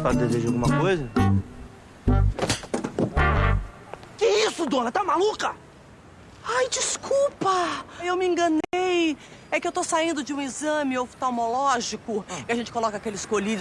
Ela deseja alguma coisa? Que isso, dona? Tá maluca? Ai, desculpa. Eu me enganei. É que eu tô saindo de um exame oftalmológico. Ah. e a gente coloca aqueles colírios